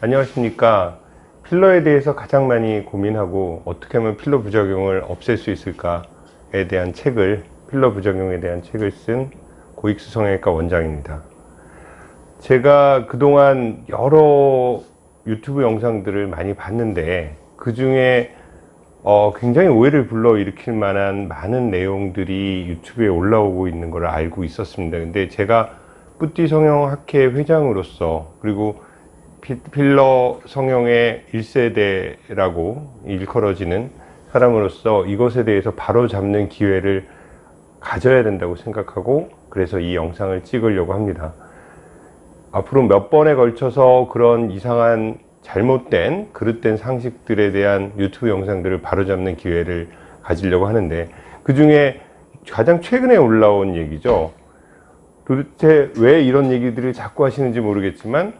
안녕하십니까. 필러에 대해서 가장 많이 고민하고 어떻게 하면 필러 부작용을 없앨 수 있을까에 대한 책을 필러 부작용에 대한 책을 쓴 고익수 성형외과 원장입니다. 제가 그동안 여러 유튜브 영상들을 많이 봤는데 그 중에 어, 굉장히 오해를 불러일으킬 만한 많은 내용들이 유튜브에 올라오고 있는 걸 알고 있었습니다. 근데 제가 뿌띠 성형학회 회장으로서 그리고 필러 성형의 1세대라고 일컬어지는 사람으로서 이것에 대해서 바로 잡는 기회를 가져야 된다고 생각하고 그래서 이 영상을 찍으려고 합니다. 앞으로 몇 번에 걸쳐서 그런 이상한 잘못된 그릇된 상식들에 대한 유튜브 영상들을 바로잡는 기회를 가지려고 하는데 그 중에 가장 최근에 올라온 얘기죠. 도대체 왜 이런 얘기들을 자꾸 하시는지 모르겠지만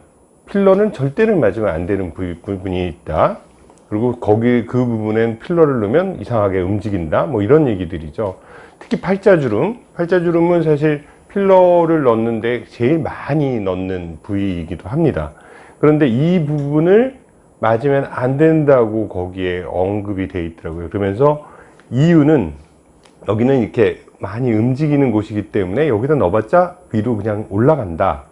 필러는 절대로 맞으면 안 되는 부분이 있다. 그리고 거기 그 부분엔 필러를 넣으면 이상하게 움직인다. 뭐 이런 얘기들이죠. 특히 팔자주름. 팔자주름은 사실 필러를 넣는데 제일 많이 넣는 부위이기도 합니다. 그런데 이 부분을 맞으면 안 된다고 거기에 언급이 돼 있더라고요. 그러면서 이유는 여기는 이렇게 많이 움직이는 곳이기 때문에 여기다 넣어봤자 위로 그냥 올라간다.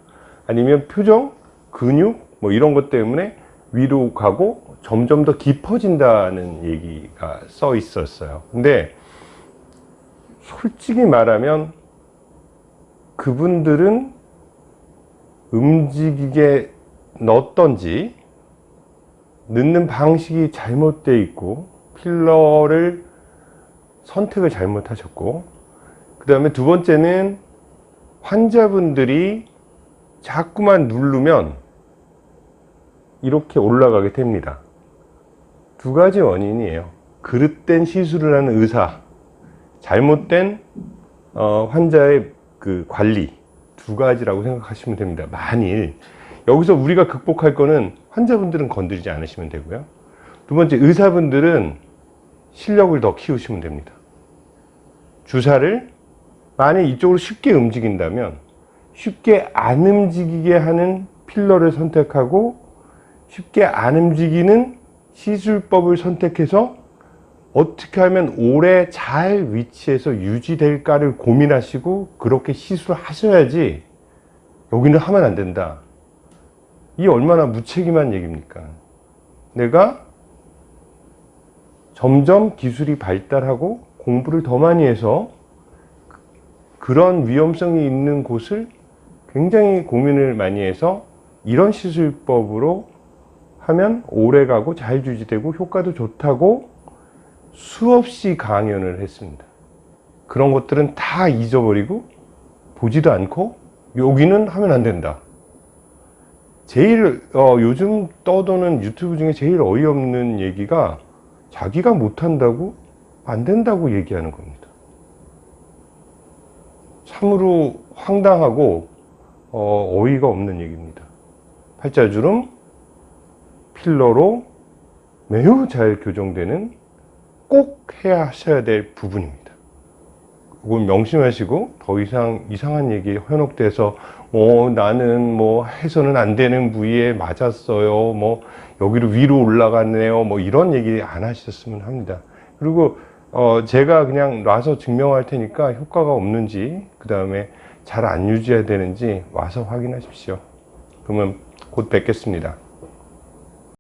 아니면 표정 근육? 뭐 이런 것 때문에 위로 가고 점점 더 깊어진다는 얘기가 써 있었어요. 근데 솔직히 말하면 그분들은 움직이게 넣었던지 넣는 방식이 잘못되어 있고 필러를 선택을 잘못하셨고 그 다음에 두 번째는 환자분들이 자꾸만 누르면 이렇게 올라가게 됩니다. 두 가지 원인이에요. 그릇된 시술을 하는 의사 잘못된 어, 환자의 그 관리 두 가지라고 생각하시면 됩니다. 만일 여기서 우리가 극복할 거는 환자분들은 건드리지 않으시면 되고요. 두 번째 의사분들은 실력을 더 키우시면 됩니다. 주사를 만약 이쪽으로 쉽게 움직인다면 쉽게 안 움직이게 하는 필러를 선택하고 쉽게 안 움직이는 시술법을 선택해서 어떻게 하면 오래 잘 위치해서 유지될까를 고민하시고 그렇게 시술을 하셔야지 여기는 하면 안 된다. 이 얼마나 무책임한 얘기입니까? 내가 점점 기술이 발달하고 공부를 더 많이 해서 그런 위험성이 있는 곳을 굉장히 고민을 많이 해서 이런 시술법으로 하면 오래가고 잘 유지되고 효과도 좋다고 수없이 강연을 했습니다. 그런 것들은 다 잊어버리고 보지도 않고 여기는 하면 안 된다. 제일 어, 요즘 떠도는 유튜브 중에 제일 어이없는 얘기가 자기가 못한다고 안 된다고 얘기하는 겁니다. 참으로 황당하고 어, 어이가 없는 얘기입니다. 팔자주름 필러로 매우 잘 교정되는 꼭 해야 하셔야 될 부분입니다. 그건 명심하시고 더 이상 이상한 얘기 현혹돼서 어 나는 뭐 해서는 안 되는 부위에 맞았어요. 뭐 여기로 위로 올라갔네요. 뭐 이런 얘기 안 하셨으면 합니다. 그리고 어 제가 그냥 놔서 증명할 테니까 효과가 없는지 그 다음에 잘 안 유지해야 되는지 와서 확인하십시오. 그러면 곧 뵙겠습니다